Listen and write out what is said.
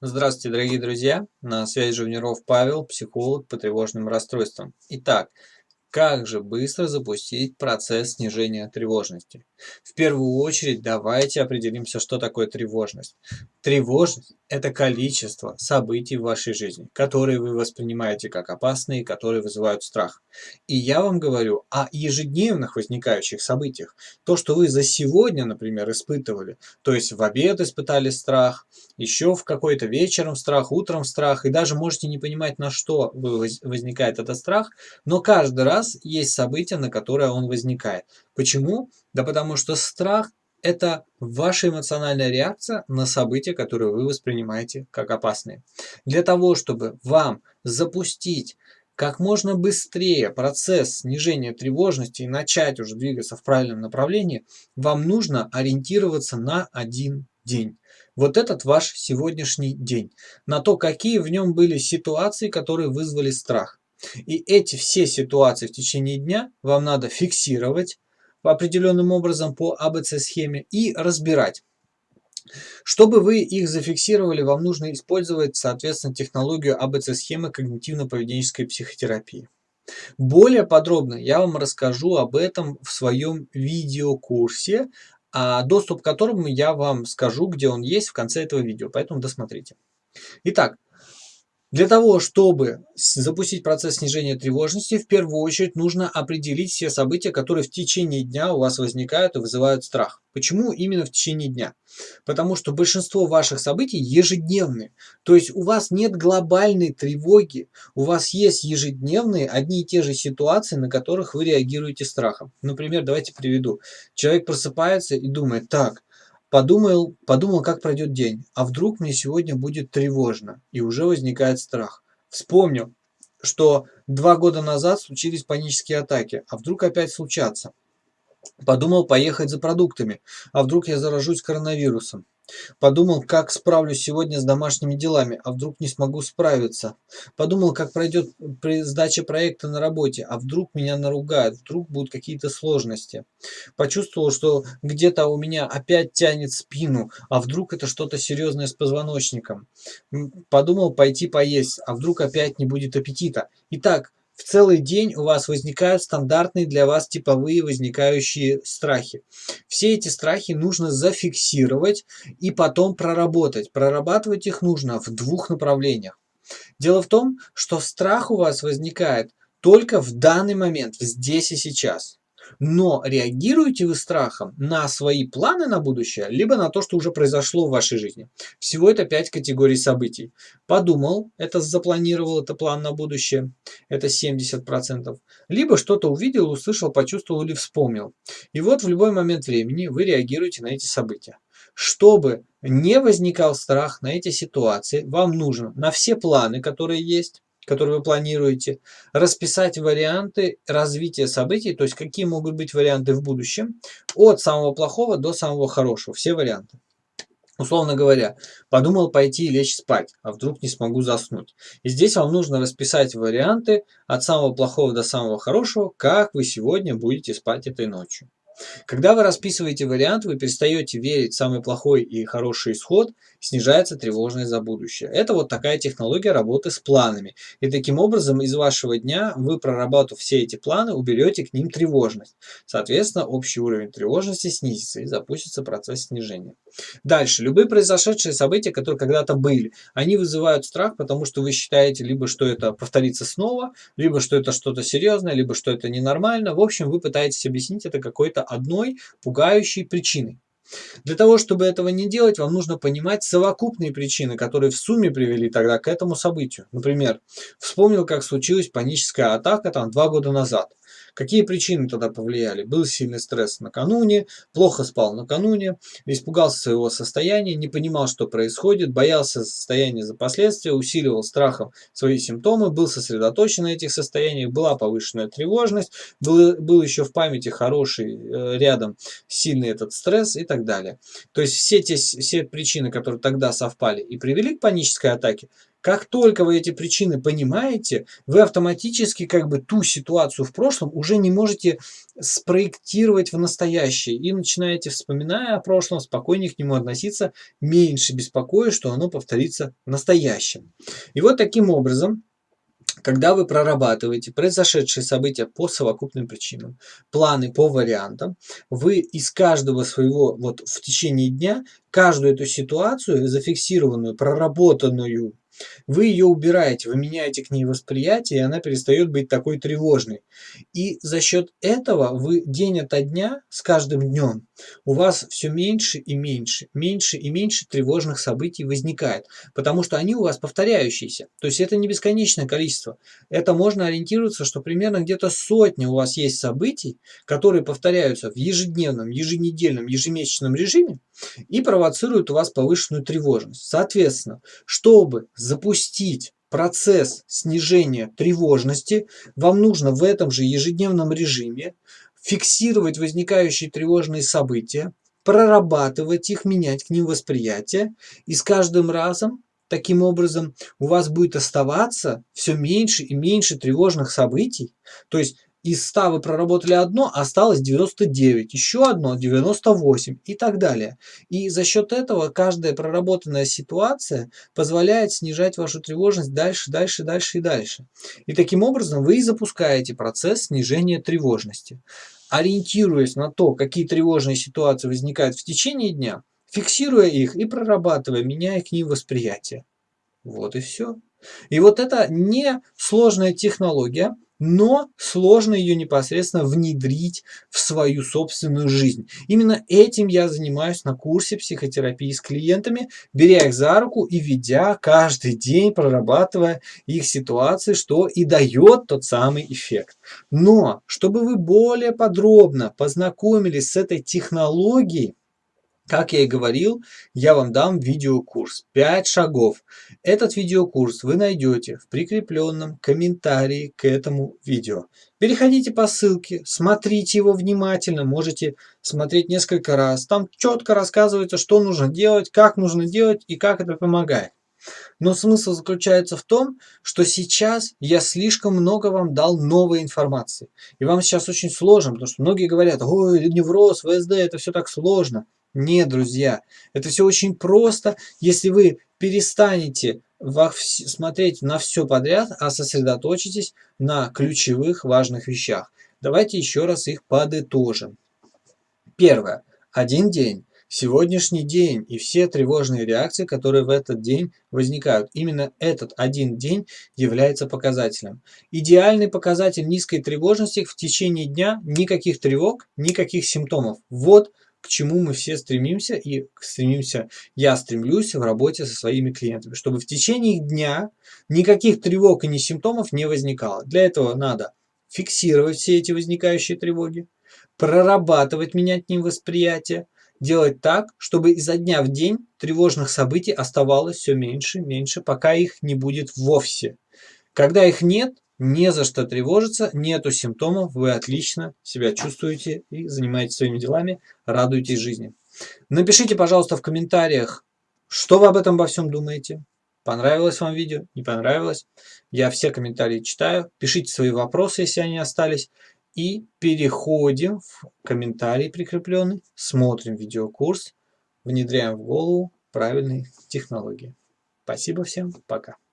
Здравствуйте, дорогие друзья! На связи Живниров Павел, психолог по тревожным расстройствам. Итак, как же быстро запустить процесс снижения тревожности? В первую очередь давайте определимся, что такое тревожность. Тревожность – это количество событий в вашей жизни, которые вы воспринимаете как опасные, которые вызывают страх. И я вам говорю о ежедневных возникающих событиях. То, что вы за сегодня, например, испытывали, то есть в обед испытали страх, еще в какой-то вечером страх, утром страх, и даже можете не понимать, на что возникает этот страх, но каждый раз нас есть событие, на которое он возникает. Почему? Да потому что страх – это ваша эмоциональная реакция на события, которые вы воспринимаете как опасные. Для того, чтобы вам запустить как можно быстрее процесс снижения тревожности и начать уже двигаться в правильном направлении, вам нужно ориентироваться на один день. Вот этот ваш сегодняшний день. На то, какие в нем были ситуации, которые вызвали страх. И эти все ситуации в течение дня вам надо фиксировать определенным образом по АБЦ-схеме и разбирать. Чтобы вы их зафиксировали, вам нужно использовать, соответственно, технологию АБЦ-схемы когнитивно-поведенческой психотерапии. Более подробно я вам расскажу об этом в своем видеокурсе, а доступ к которому я вам скажу, где он есть в конце этого видео, поэтому досмотрите. Итак, для того, чтобы запустить процесс снижения тревожности, в первую очередь нужно определить все события, которые в течение дня у вас возникают и вызывают страх. Почему именно в течение дня? Потому что большинство ваших событий ежедневные. То есть у вас нет глобальной тревоги, у вас есть ежедневные одни и те же ситуации, на которых вы реагируете страхом. Например, давайте приведу. Человек просыпается и думает, так, Подумал, подумал, как пройдет день, а вдруг мне сегодня будет тревожно, и уже возникает страх. Вспомнил, что два года назад случились панические атаки, а вдруг опять случатся. Подумал поехать за продуктами, а вдруг я заражусь коронавирусом. Подумал, как справлюсь сегодня с домашними делами, а вдруг не смогу справиться. Подумал, как пройдет при сдаче проекта на работе, а вдруг меня наругают, вдруг будут какие-то сложности. Почувствовал, что где-то у меня опять тянет спину, а вдруг это что-то серьезное с позвоночником. Подумал пойти поесть, а вдруг опять не будет аппетита. Итак, в целый день у вас возникают стандартные для вас типовые возникающие страхи. Все эти страхи нужно зафиксировать и потом проработать. Прорабатывать их нужно в двух направлениях. Дело в том, что страх у вас возникает только в данный момент, здесь и сейчас. Но реагируете вы страхом на свои планы на будущее, либо на то, что уже произошло в вашей жизни. Всего это пять категорий событий. Подумал, это запланировал, это план на будущее, это 70%. Либо что-то увидел, услышал, почувствовал или вспомнил. И вот в любой момент времени вы реагируете на эти события. Чтобы не возникал страх на эти ситуации, вам нужно на все планы, которые есть, который вы планируете, расписать варианты развития событий, то есть какие могут быть варианты в будущем, от самого плохого до самого хорошего, все варианты. Условно говоря, подумал пойти и лечь спать, а вдруг не смогу заснуть. И здесь вам нужно расписать варианты от самого плохого до самого хорошего, как вы сегодня будете спать этой ночью. Когда вы расписываете вариант, вы перестаете верить в самый плохой и хороший исход, снижается тревожность за будущее. Это вот такая технология работы с планами. И таким образом из вашего дня вы, проработав все эти планы, уберете к ним тревожность. Соответственно, общий уровень тревожности снизится и запустится процесс снижения. Дальше. Любые произошедшие события, которые когда-то были, они вызывают страх, потому что вы считаете либо, что это повторится снова, либо, что это что-то серьезное, либо, что это ненормально. В общем, вы пытаетесь объяснить это какой-то одной пугающей причиной. Для того, чтобы этого не делать, вам нужно понимать совокупные причины, которые в сумме привели тогда к этому событию. Например, вспомнил, как случилась паническая атака там два года назад. Какие причины тогда повлияли? Был сильный стресс накануне, плохо спал накануне, испугался своего состояния, не понимал, что происходит, боялся состояния за последствия, усиливал страхом свои симптомы, был сосредоточен на этих состояниях, была повышенная тревожность, был, был еще в памяти хороший э, рядом сильный этот стресс и так далее. То есть все те все причины, которые тогда совпали и привели к панической атаке, Как только вы эти причины понимаете, вы автоматически как бы ту ситуацию в прошлом уже не можете спроектировать в настоящее. И начинаете, вспоминая о прошлом, спокойнее к нему относиться, меньше беспокоясь, что оно повторится в настоящем. И вот таким образом когда вы прорабатываете произошедшие события по совокупным причинам, планы по вариантам, вы из каждого своего, вот в течение дня, каждую эту ситуацию, зафиксированную, проработанную, вы ее убираете, вы меняете к ней восприятие, и она перестает быть такой тревожной. И за счет этого вы день ото дня, с каждым днем, у вас все меньше и меньше, меньше и меньше тревожных событий возникает, потому что они у вас повторяющиеся. То есть это не бесконечное количество. Это можно ориентироваться, что примерно где-то сотня у вас есть событий, которые повторяются в ежедневном, еженедельном, ежемесячном режиме и провоцируют у вас повышенную тревожность. Соответственно, чтобы запустить процесс снижения тревожности, вам нужно в этом же ежедневном режиме фиксировать возникающие тревожные события, прорабатывать их, менять к ним восприятие, и с каждым разом таким образом у вас будет оставаться все меньше и меньше тревожных событий. То есть из 100 вы проработали одно, осталось 99, еще одно 98 и так далее. И за счет этого каждая проработанная ситуация позволяет снижать вашу тревожность дальше, дальше, дальше и дальше. И таким образом вы и запускаете процесс снижения тревожности. Ориентируясь на то, какие тревожные ситуации возникают в течение дня, фиксируя их и прорабатывая, меняя к ним восприятие. Вот и все. И вот это не сложная технология, но сложно ее непосредственно внедрить в свою собственную жизнь. Именно этим я занимаюсь на курсе психотерапии с клиентами, беря их за руку и ведя каждый день, прорабатывая их ситуации, что и дает тот самый эффект. Но, чтобы вы более подробно познакомились с этой технологией, как я и говорил, я вам дам видеокурс 5 шагов. Этот видеокурс вы найдете в прикрепленном комментарии к этому видео. Переходите по ссылке, смотрите его внимательно, можете смотреть несколько раз. Там четко рассказывается, что нужно делать, как нужно делать и как это помогает. Но смысл заключается в том, что сейчас я слишком много вам дал новой информации. И вам сейчас очень сложно, потому что многие говорят, ой, невроз, ВСД, это все так сложно. Нет, друзья, это все очень просто, если вы перестанете смотреть на все подряд, а сосредоточитесь на ключевых важных вещах. Давайте еще раз их подытожим. Первое. Один день. Сегодняшний день и все тревожные реакции, которые в этот день возникают. Именно этот один день является показателем. Идеальный показатель низкой тревожности в течение дня никаких тревог, никаких симптомов. Вот к чему мы все стремимся и стремимся, я стремлюсь в работе со своими клиентами, чтобы в течение дня никаких тревог и ни симптомов не возникало. Для этого надо фиксировать все эти возникающие тревоги, прорабатывать, менять к ним восприятие, делать так, чтобы изо дня в день тревожных событий оставалось все меньше, меньше, пока их не будет вовсе. Когда их нет, не за что тревожиться, нету симптомов, вы отлично себя чувствуете и занимаетесь своими делами, радуетесь жизни. Напишите, пожалуйста, в комментариях, что вы об этом во всем думаете. Понравилось вам видео, не понравилось. Я все комментарии читаю. Пишите свои вопросы, если они остались. И переходим в комментарий прикрепленный, смотрим видеокурс, внедряем в голову правильные технологии. Спасибо всем, пока.